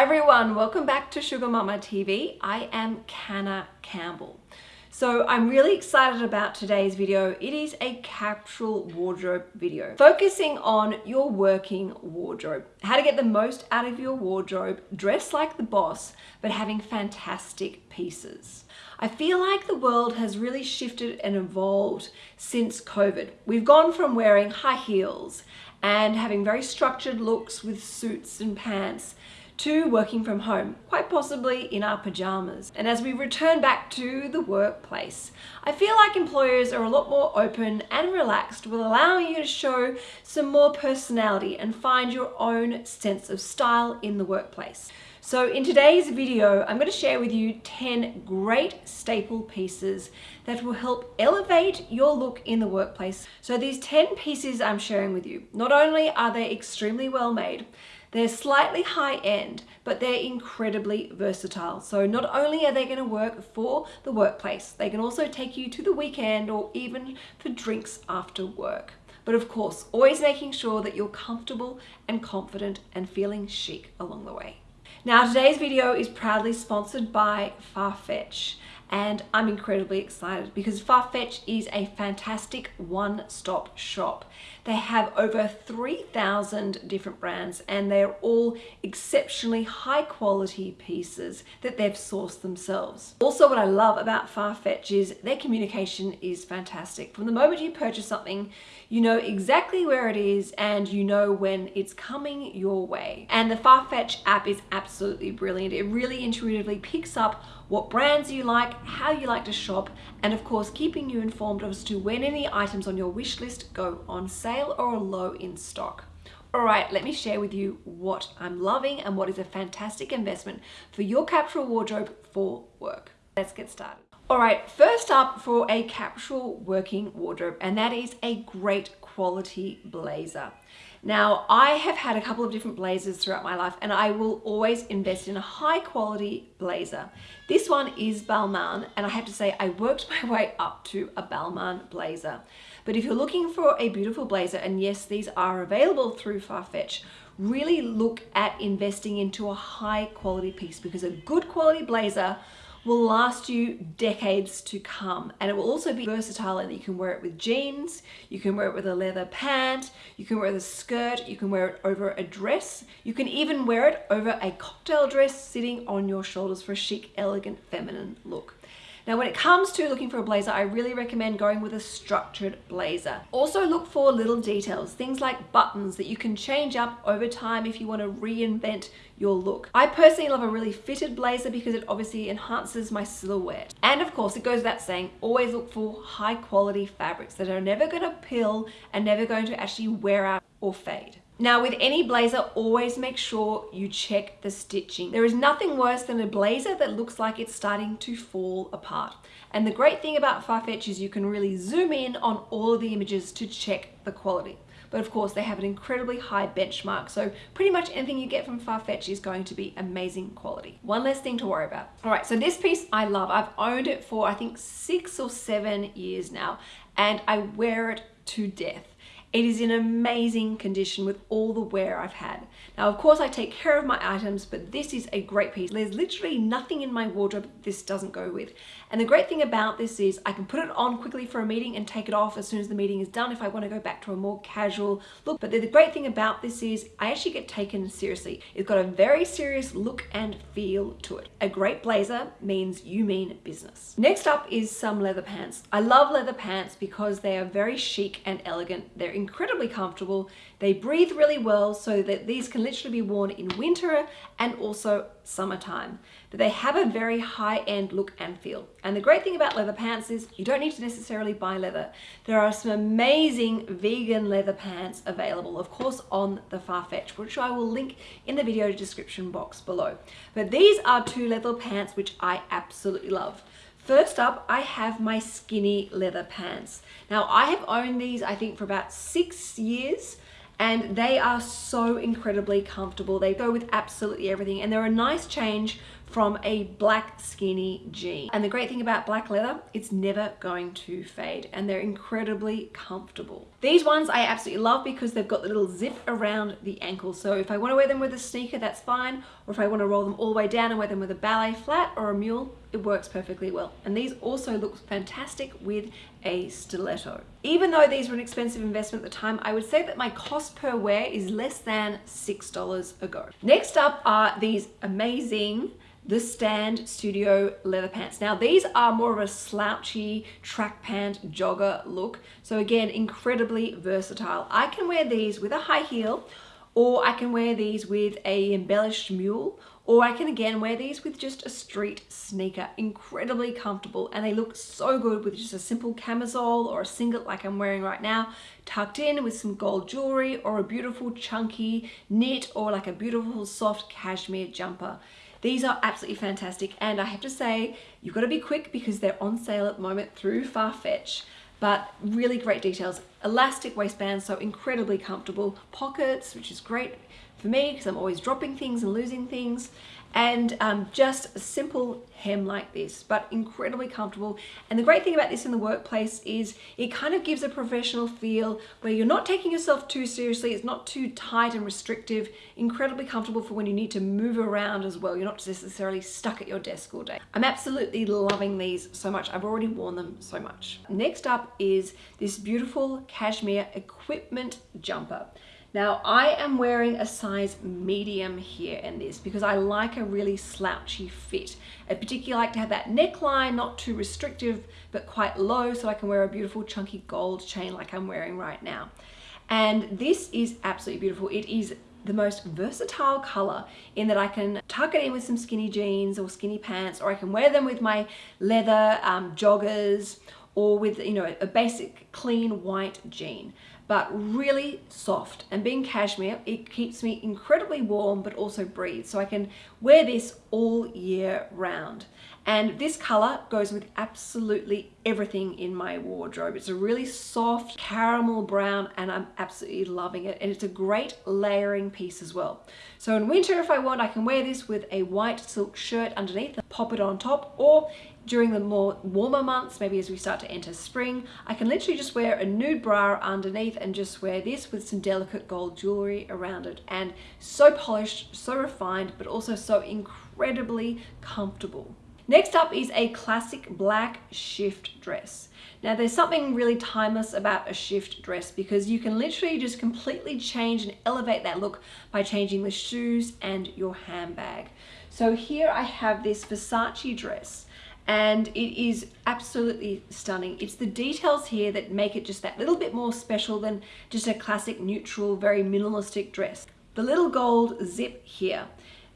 Hi everyone, welcome back to Sugar Mama TV. I am Canna Campbell. So I'm really excited about today's video. It is a capsule wardrobe video focusing on your working wardrobe. How to get the most out of your wardrobe, dress like the boss, but having fantastic pieces. I feel like the world has really shifted and evolved since COVID. We've gone from wearing high heels and having very structured looks with suits and pants to working from home, quite possibly in our pajamas. And as we return back to the workplace, I feel like employers are a lot more open and relaxed with allowing you to show some more personality and find your own sense of style in the workplace. So in today's video, I'm going to share with you 10 great staple pieces that will help elevate your look in the workplace. So these 10 pieces I'm sharing with you, not only are they extremely well made, they're slightly high end, but they're incredibly versatile. So not only are they going to work for the workplace, they can also take you to the weekend or even for drinks after work. But of course, always making sure that you're comfortable and confident and feeling chic along the way. Now today's video is proudly sponsored by Farfetch and I'm incredibly excited because Farfetch is a fantastic one-stop shop. They have over 3,000 different brands and they're all exceptionally high quality pieces that they've sourced themselves. Also what I love about Farfetch is their communication is fantastic. From the moment you purchase something, you know exactly where it is and you know when it's coming your way. And the Farfetch app is absolutely brilliant. It really intuitively picks up what brands you like, how you like to shop, and of course keeping you informed as to when any items on your wish list go on sale or are low in stock. All right, let me share with you what I'm loving and what is a fantastic investment for your capsule wardrobe for work. Let's get started. All right, first up for a capsule working wardrobe, and that is a great quality blazer. Now, I have had a couple of different blazers throughout my life and I will always invest in a high quality blazer. This one is Balmain and I have to say I worked my way up to a Balmain blazer. But if you're looking for a beautiful blazer, and yes, these are available through Farfetch, really look at investing into a high quality piece because a good quality blazer will last you decades to come. And it will also be versatile and you can wear it with jeans you can wear it with a leather pant you can wear it with a skirt you can wear it over a dress. You can even wear it over a cocktail dress sitting on your shoulders for a chic elegant feminine look now when it comes to looking for a blazer, I really recommend going with a structured blazer. Also look for little details, things like buttons that you can change up over time if you want to reinvent your look. I personally love a really fitted blazer because it obviously enhances my silhouette. And of course, it goes without saying, always look for high quality fabrics that are never going to pill and never going to actually wear out or fade. Now with any blazer, always make sure you check the stitching. There is nothing worse than a blazer that looks like it's starting to fall apart. And the great thing about Farfetch is you can really zoom in on all of the images to check the quality. But of course they have an incredibly high benchmark. So pretty much anything you get from Farfetch is going to be amazing quality. One less thing to worry about. All right, so this piece I love. I've owned it for I think six or seven years now and I wear it to death. It is in amazing condition with all the wear I've had. Now, of course, I take care of my items, but this is a great piece. There's literally nothing in my wardrobe this doesn't go with. And the great thing about this is I can put it on quickly for a meeting and take it off as soon as the meeting is done if I want to go back to a more casual look. But the great thing about this is I actually get taken seriously. It's got a very serious look and feel to it. A great blazer means you mean business. Next up is some leather pants. I love leather pants because they are very chic and elegant. They're incredibly comfortable. They breathe really well so that these can literally be worn in winter and also summertime. But they have a very high-end look and feel. And the great thing about leather pants is you don't need to necessarily buy leather. There are some amazing vegan leather pants available, of course, on the Farfetch, which I will link in the video description box below. But these are two leather pants which I absolutely love. First up, I have my skinny leather pants. Now I have owned these, I think for about six years and they are so incredibly comfortable. They go with absolutely everything and they're a nice change from a black skinny jean. And the great thing about black leather, it's never going to fade and they're incredibly comfortable. These ones I absolutely love because they've got the little zip around the ankle. So if I want to wear them with a sneaker, that's fine. Or if I want to roll them all the way down and wear them with a ballet flat or a mule, it works perfectly well. And these also look fantastic with a stiletto. Even though these were an expensive investment at the time, I would say that my cost per wear is less than $6 a go. Next up are these amazing the Stand Studio leather pants. Now these are more of a slouchy track pant jogger look. So again, incredibly versatile. I can wear these with a high heel or I can wear these with a embellished mule or I can again wear these with just a street sneaker incredibly comfortable and they look so good with just a simple camisole or a singlet like I'm wearing right now tucked in with some gold jewelry or a beautiful chunky knit or like a beautiful soft cashmere jumper these are absolutely fantastic and I have to say you've got to be quick because they're on sale at the moment through Farfetch but really great details. Elastic waistband, so incredibly comfortable. Pockets, which is great for me because I'm always dropping things and losing things. And um, just a simple hem like this but incredibly comfortable. And the great thing about this in the workplace is it kind of gives a professional feel where you're not taking yourself too seriously it's not too tight and restrictive incredibly comfortable for when you need to move around as well. You're not necessarily stuck at your desk all day. I'm absolutely loving these so much. I've already worn them so much. Next up is this beautiful cashmere equipment jumper now I am wearing a size medium here in this because I like a really slouchy fit. I particularly like to have that neckline, not too restrictive, but quite low so I can wear a beautiful chunky gold chain like I'm wearing right now. And this is absolutely beautiful. It is the most versatile color in that I can tuck it in with some skinny jeans or skinny pants or I can wear them with my leather um, joggers or with you know a basic clean white jean but really soft. And being cashmere it keeps me incredibly warm but also breathes so I can wear this all year round. And this color goes with absolutely everything in my wardrobe. It's a really soft caramel brown and I'm absolutely loving it. And it's a great layering piece as well. So in winter if I want I can wear this with a white silk shirt underneath pop it on top or during the more warmer months, maybe as we start to enter spring, I can literally just wear a nude bra underneath and just wear this with some delicate gold jewelry around it. And so polished, so refined, but also so incredibly comfortable. Next up is a classic black shift dress. Now there's something really timeless about a shift dress because you can literally just completely change and elevate that look by changing the shoes and your handbag. So here I have this Versace dress and it is absolutely stunning. It's the details here that make it just that little bit more special than just a classic neutral, very minimalistic dress. The little gold zip here,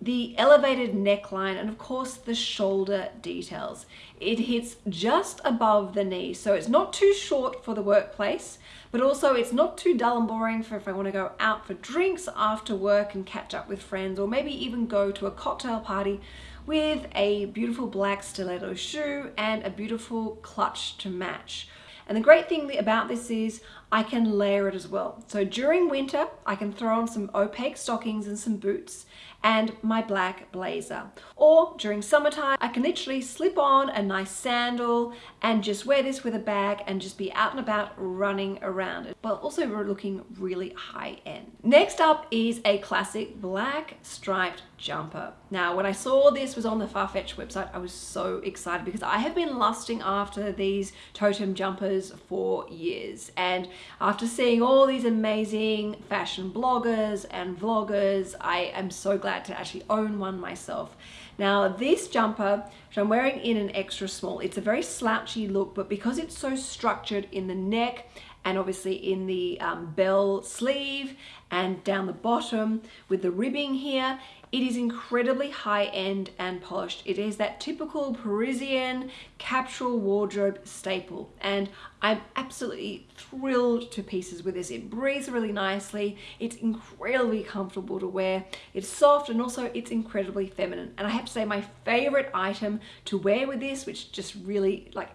the elevated neckline, and of course the shoulder details. It hits just above the knee, so it's not too short for the workplace, but also it's not too dull and boring for if I want to go out for drinks after work and catch up with friends, or maybe even go to a cocktail party with a beautiful black stiletto shoe and a beautiful clutch to match. And the great thing about this is I can layer it as well. So during winter, I can throw on some opaque stockings and some boots and my black blazer. Or during summertime, I can literally slip on a nice sandal and just wear this with a bag and just be out and about running around it, but also looking really high end. Next up is a classic black striped jumper. Now, when I saw this was on the Farfetch website, I was so excited because I have been lusting after these Toteme jumpers for years. And after seeing all these amazing fashion bloggers and vloggers, I am so glad to actually own one myself. Now this jumper, which I'm wearing in an extra small, it's a very slouchy look, but because it's so structured in the neck and obviously in the um, bell sleeve and down the bottom with the ribbing here, it is incredibly high-end and polished. It is that typical Parisian capsule wardrobe staple and I'm absolutely thrilled to pieces with this. It breathes really nicely. It's incredibly comfortable to wear. It's soft and also it's incredibly feminine. And I have to say my favorite item to wear with this, which just really like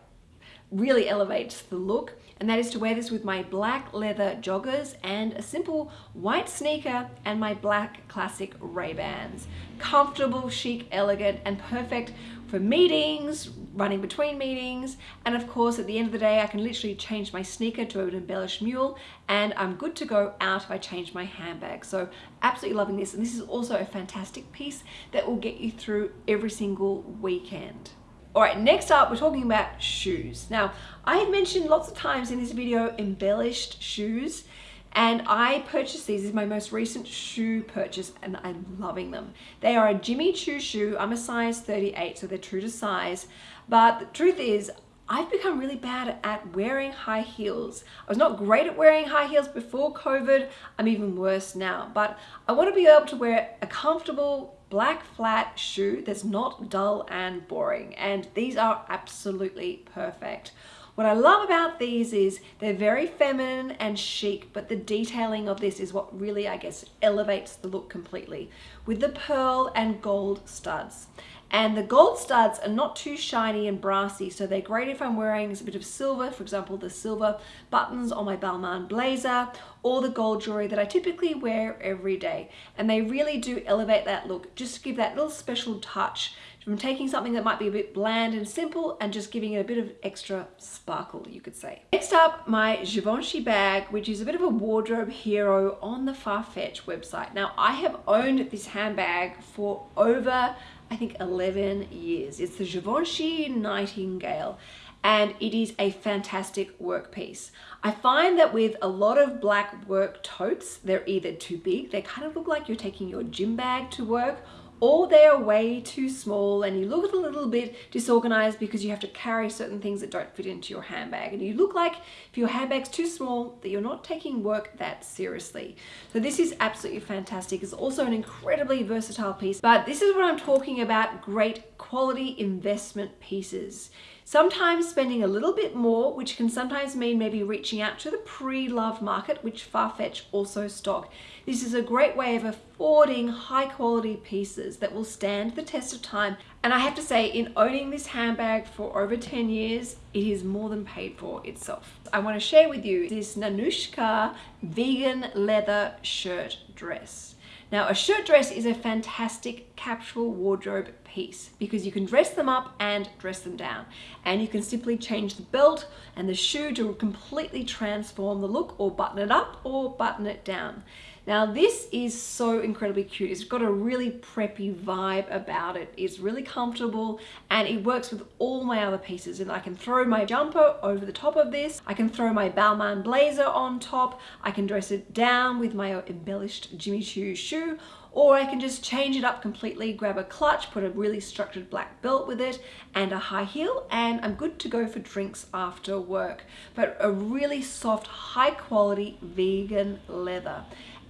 really elevates the look and that is to wear this with my black leather joggers and a simple white sneaker and my black classic Ray-Bans. Comfortable, chic, elegant and perfect for meetings, running between meetings, and of course at the end of the day I can literally change my sneaker to an embellished mule and I'm good to go out if I change my handbag. So absolutely loving this and this is also a fantastic piece that will get you through every single weekend. All right, next up, we're talking about shoes. Now, I have mentioned lots of times in this video embellished shoes, and I purchased these. This is my most recent shoe purchase, and I'm loving them. They are a Jimmy Choo shoe. I'm a size 38, so they're true to size. But the truth is, I've become really bad at wearing high heels. I was not great at wearing high heels before COVID. I'm even worse now, but I want to be able to wear a comfortable black flat shoe that's not dull and boring. And these are absolutely perfect. What I love about these is they're very feminine and chic, but the detailing of this is what really, I guess, elevates the look completely with the pearl and gold studs. And the gold studs are not too shiny and brassy, so they're great if I'm wearing a bit of silver, for example, the silver buttons on my Balmain blazer, or the gold jewelry that I typically wear every day. And they really do elevate that look, just to give that little special touch from taking something that might be a bit bland and simple and just giving it a bit of extra sparkle, you could say. Next up, my Givenchy bag, which is a bit of a wardrobe hero on the Farfetch website. Now, I have owned this handbag for over I think 11 years. It's the Givenchy Nightingale and it is a fantastic work piece. I find that with a lot of black work totes, they're either too big, they kind of look like you're taking your gym bag to work, or they're way too small and you look a little bit disorganized because you have to carry certain things that don't fit into your handbag and you look like if your handbag's too small that you're not taking work that seriously. So this is absolutely fantastic. It's also an incredibly versatile piece, but this is what I'm talking about, great quality investment pieces. Sometimes spending a little bit more, which can sometimes mean maybe reaching out to the pre-loved market, which Farfetch also stock. This is a great way of affording high quality pieces that will stand the test of time. And I have to say, in owning this handbag for over 10 years, it is more than paid for itself. I want to share with you this Nanushka vegan leather shirt dress. Now a shirt dress is a fantastic capsule wardrobe piece because you can dress them up and dress them down. And you can simply change the belt and the shoe to completely transform the look or button it up or button it down. Now this is so incredibly cute. It's got a really preppy vibe about it. It's really comfortable and it works with all my other pieces. And I can throw my jumper over the top of this. I can throw my Balmain blazer on top. I can dress it down with my embellished Jimmy Choo shoe or I can just change it up completely, grab a clutch, put a really structured black belt with it and a high heel and I'm good to go for drinks after work. But a really soft, high quality vegan leather.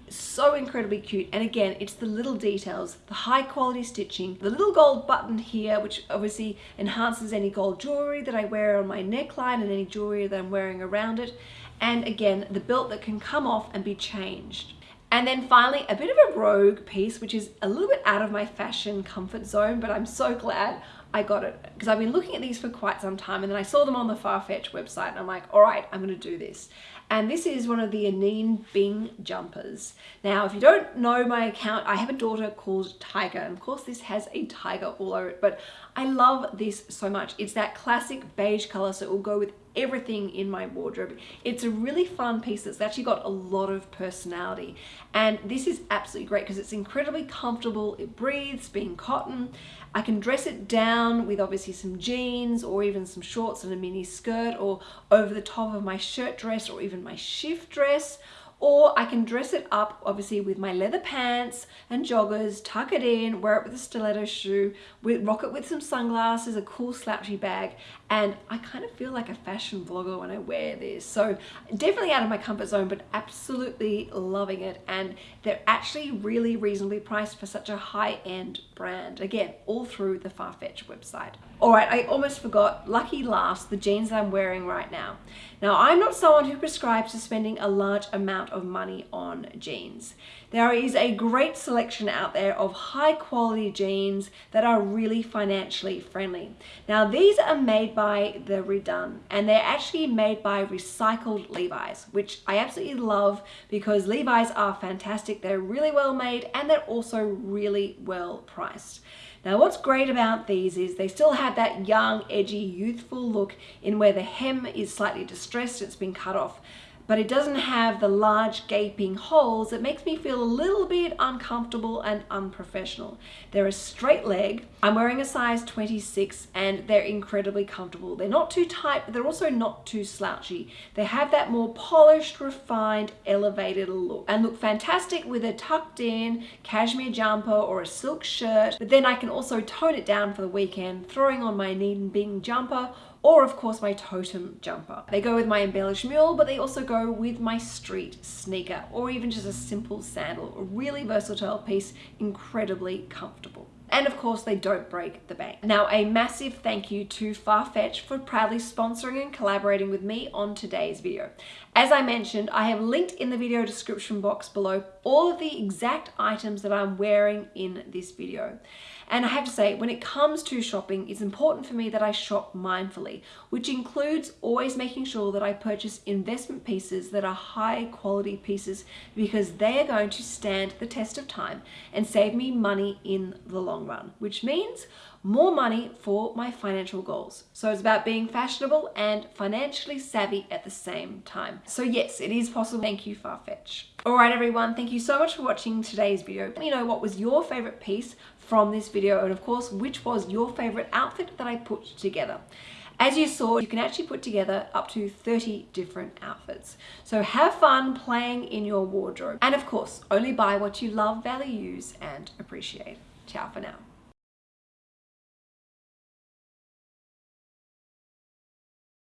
So incredibly cute. And again it's the little details the high quality stitching the little gold button here which obviously enhances any gold jewelry that I wear on my neckline and any jewelry that I'm wearing around it. And again the belt that can come off and be changed and then finally a bit of a rogue piece which is a little bit out of my fashion comfort zone but I'm so glad I got it because I've been looking at these for quite some time and then I saw them on the Farfetch website and I'm like, all right, I'm going to do this. And this is one of the Anine Bing jumpers. Now, if you don't know my account, I have a daughter called Tiger. And of course, this has a tiger all over it, but I love this so much. It's that classic beige color, so it will go with everything in my wardrobe. It's a really fun piece that's actually got a lot of personality. And this is absolutely great because it's incredibly comfortable. It breathes, being cotton. I can dress it down with obviously some jeans or even some shorts and a mini skirt or over the top of my shirt dress or even my shift dress or I can dress it up obviously with my leather pants and joggers, tuck it in, wear it with a stiletto shoe, with, rock it with some sunglasses, a cool slouchy bag, and I kind of feel like a fashion vlogger when I wear this. So definitely out of my comfort zone, but absolutely loving it. And they're actually really reasonably priced for such a high-end brand. Again, all through the Farfetch website. All right, I almost forgot, lucky last, the jeans that I'm wearing right now. Now, I'm not someone who prescribes to spending a large amount of money on jeans. There is a great selection out there of high quality jeans that are really financially friendly. Now, these are made by the Redone and they're actually made by recycled Levi's, which I absolutely love because Levi's are fantastic. They're really well made and they're also really well priced. Now what's great about these is they still have that young, edgy, youthful look in where the hem is slightly distressed, it's been cut off but it doesn't have the large gaping holes that makes me feel a little bit uncomfortable and unprofessional. They're a straight leg. I'm wearing a size 26 and they're incredibly comfortable. They're not too tight, but they're also not too slouchy. They have that more polished, refined, elevated look and look fantastic with a tucked in cashmere jumper or a silk shirt. But then I can also tone it down for the weekend, throwing on my Anine Bing jumper or of course my Toteme jumper. They go with my embellished mule, but they also go with my street sneaker or even just a simple sandal. A really versatile piece, incredibly comfortable. And of course, they don't break the bank. Now, a massive thank you to Farfetch for proudly sponsoring and collaborating with me on today's video. As I mentioned, I have linked in the video description box below all of the exact items that I'm wearing in this video. And I have to say, when it comes to shopping, it's important for me that I shop mindfully, which includes always making sure that I purchase investment pieces that are high quality pieces because they are going to stand the test of time and save me money in the long run, which means more money for my financial goals. So it's about being fashionable and financially savvy at the same time. So yes, it is possible. Thank you, Farfetch. All right, everyone, thank you so much for watching today's video. Let me know what was your favorite piece from this video and of course, which was your favorite outfit that I put together. As you saw, you can actually put together up to 30 different outfits. So have fun playing in your wardrobe. And of course, only buy what you love, value, use, and appreciate. Ciao for now.